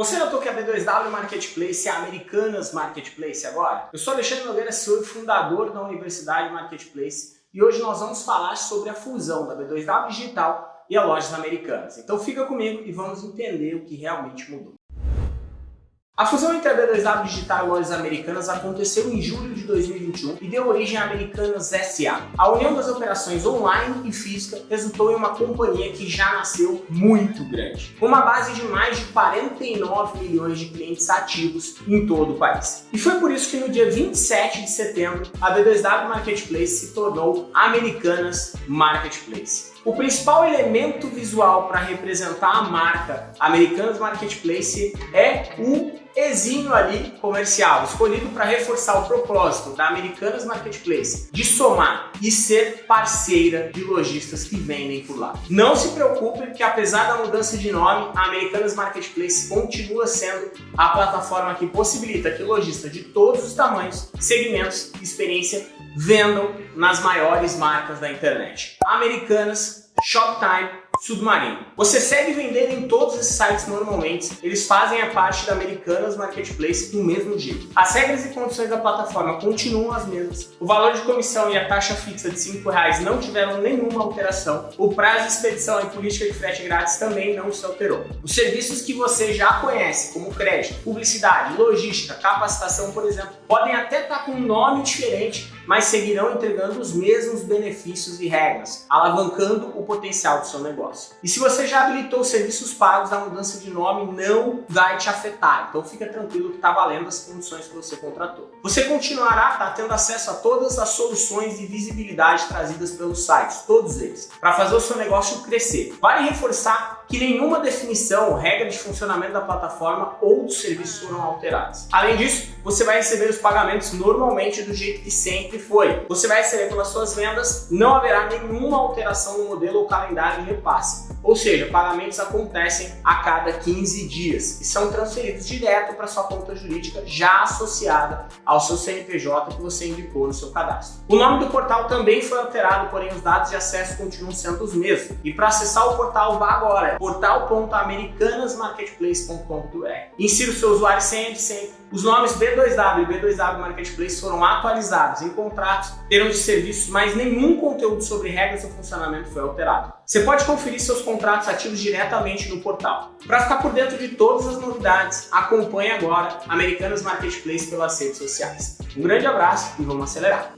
Você notou que a B2W Marketplace é a Americanas Marketplace agora? Eu sou Alexandre Nogueira, e fundador da Universidade Marketplace e hoje nós vamos falar sobre a fusão da B2W Digital e a Lojas Americanas. Então fica comigo e vamos entender o que realmente mudou. A fusão entre a B2W Digital e Lojas Americanas aconteceu em julho de 2021 e deu origem à Americanas SA. A união das operações online e física resultou em uma companhia que já nasceu muito grande, com uma base de mais de 49 milhões de clientes ativos em todo o país. E foi por isso que no dia 27 de setembro, a B2W Marketplace se tornou Americanas Marketplace. O principal elemento visual para representar a marca Americanas Marketplace é o exímio ali comercial, escolhido para reforçar o propósito da Americanas Marketplace de somar e ser parceira de lojistas que vendem por lá. Não se preocupe que apesar da mudança de nome, a Americanas Marketplace continua sendo a plataforma que possibilita que lojistas de todos os tamanhos, segmentos e experiência vendam nas maiores marcas da internet. Americanas, Shoptime, Submarino. Você segue vendendo em todos esses sites normalmente, eles fazem a parte da Americanas Marketplace do mesmo jeito. As regras e condições da plataforma continuam as mesmas, o valor de comissão e a taxa fixa de R$ 5,00 não tiveram nenhuma alteração, o prazo de expedição e política de frete grátis também não se alterou. Os serviços que você já conhece, como crédito, publicidade, logística, capacitação, por exemplo, podem até estar com um nome diferente, mas seguirão entregando os mesmos benefícios e regras, alavancando o potencial do seu negócio. E se você já habilitou serviços pagos, a mudança de nome não vai te afetar, então fica tranquilo que está valendo as condições que você contratou. Você continuará tá, tendo acesso a todas as soluções e visibilidade trazidas pelos sites, todos eles, para fazer o seu negócio crescer. Vale reforçar que nenhuma definição, regra de funcionamento da plataforma ou dos serviços foram alteradas. Além disso, você vai receber os pagamentos normalmente do jeito que sempre foi. Você vai receber pelas suas vendas, não haverá nenhuma alteração no modelo ou calendário de repasse. Ou seja, pagamentos acontecem a cada 15 dias e são transferidos direto para sua conta jurídica já associada ao seu CNPJ que você indicou no seu cadastro. O nome do portal também foi alterado, porém os dados de acesso continuam sendo os mesmos. E para acessar o portal, vá agora portal.americanasmarketplace.com.br. Insira o seu usuário e senha sempre. Os nomes B2W e B2W Marketplace foram atualizados em contratos, termos de serviços, mas nenhum conteúdo sobre regras do funcionamento foi alterado. Você pode conferir seus contratos ativos diretamente no portal. Para ficar por dentro de todas as novidades, acompanhe agora Americanas Marketplace pelas redes sociais. Um grande abraço e vamos acelerar!